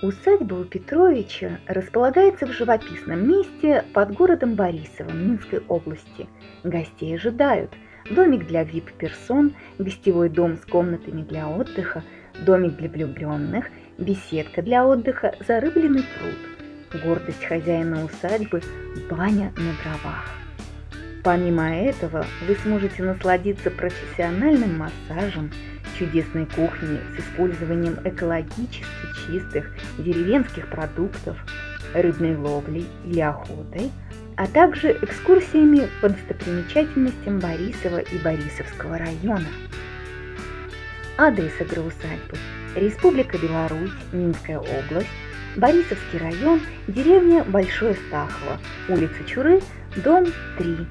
Усадьба у Петровича располагается в живописном месте под городом Борисово Минской области. Гостей ожидают домик для VIP-персон, гостевой дом с комнатами для отдыха, домик для влюбленных, беседка для отдыха, зарыбленный пруд. Гордость хозяина усадьбы – баня на дровах. Помимо этого, вы сможете насладиться профессиональным массажем, чудесной кухней с использованием экологически чистых деревенских продуктов, рыбной ловлей или охотой, а также экскурсиями по достопримечательностям Борисова и Борисовского района. Адрес агроусадьбы – Республика Беларусь, Минская область, Борисовский район, деревня Большое Стахово, улица Чуры, дом 3,